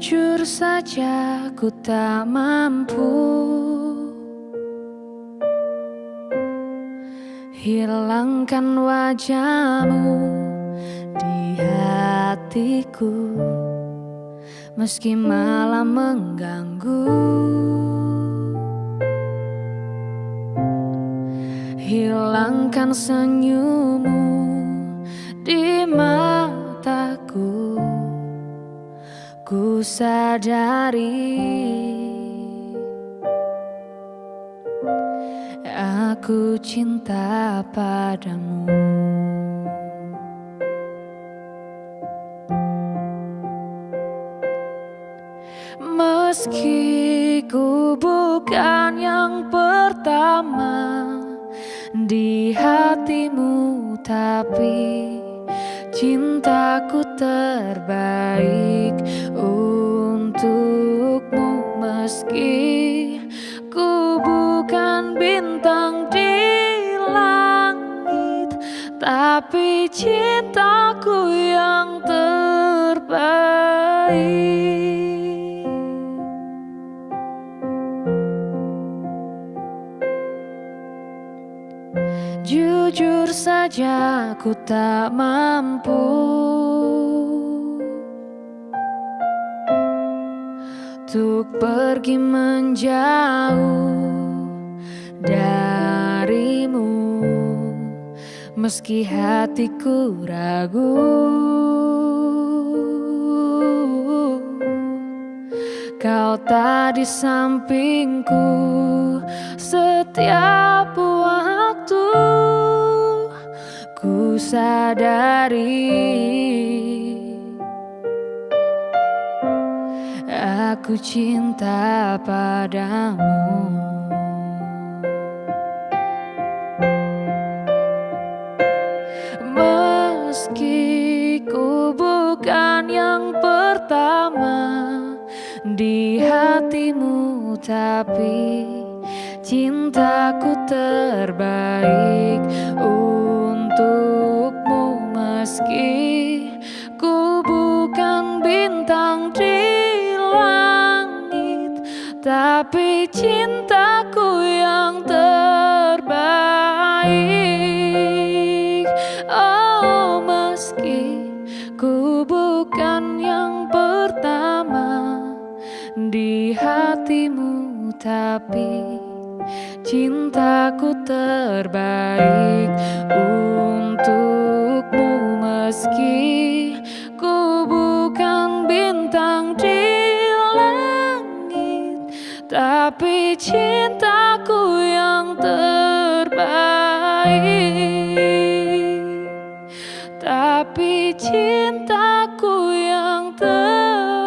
Jujur saja ku tak mampu. Hilangkan wajahmu di hatiku Meski malam mengganggu. Hilangkan senyummu Sadari. Aku cinta padamu. Meski ku bukan yang pertama di hatimu Tapi cintaku terbaik untukmu Meski ku bukan bintang di langit Tapi cintaku yang terbaik Jujur saja ku tak mampu. Untuk pergi menjauh darimu Meski hatiku ragu. Kau tak di sampingku setiap waktu Sadari. Aku cinta padamu. Meski ku bukan yang pertama di hatimu Tapi cintaku terbaik untukmu Meski ku bukan bintang di langit Tapi cintaku yang terbaik. Oh meski ku bukan yang pertama di hatimu Tapi cintaku terbaik meski ku bukan bintang di langit Tapi cintaku yang terbaik. Tapi cintaku yang terbaik.